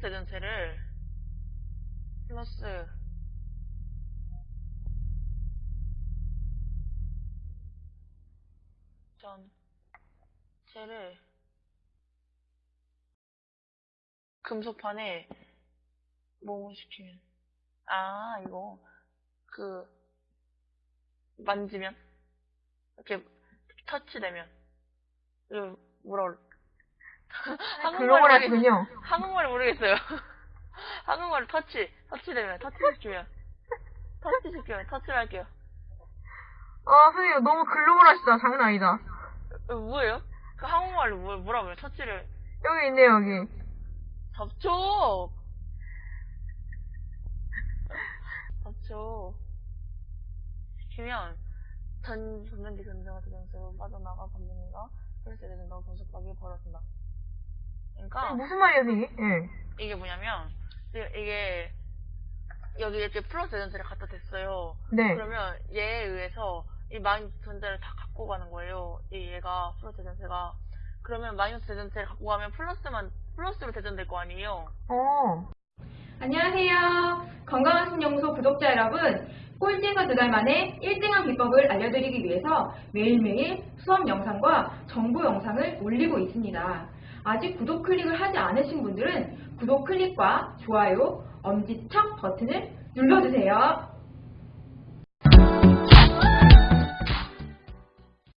대전체를 플러스 전체를 금속판에 뭐 시키면 아 이거 그 만지면 이렇게 터치되면 이거 뭐라 그래 글로벌 모르겠- 하시군요. 한국말 모르겠어요. 한국말 터치, 터치되면, 터치 시키면. 터치 시키면, 터치를 할게요. 아, 선생님 너무 글로벌 하시다. 장난 아니다. 어, 뭐예요? 그 한국말로 뭐, 뭐라고요? 터치를. 여기 있네요, 여기. 접촉! 접촉. 시키면, 전, 전면기 근정화 대전세로 빠져나가 감정이가 혈세 대전과 분석하기 벌어진다. 그러니까, 무슨 말이에요, 선생님? 예. 이게 뭐냐면 이게- 이게 여기 이렇게 플러스 대전체를 갖다 댔어요. 네. 그러면 얘에 의해서 이 마이너스 대전체를 다 갖고 가는 거예요. 이 얘가 플러스 대전체가 그러면 마이너스 대전체를 갖고 가면 플러스만 플러스로 대전될 거 아니에요. 어. 안녕하세요. 건강한 신영소 구독자 여러분. 꼴찌에서 두 달 만에 1등한 비법을 알려드리기 위해서 매일매일 수업 영상과 정보 영상을 올리고 있습니다. 아직 구독 클릭을 하지 않으신 분들은 구독 클릭과 좋아요, 엄지척 버튼을 눌러주세요.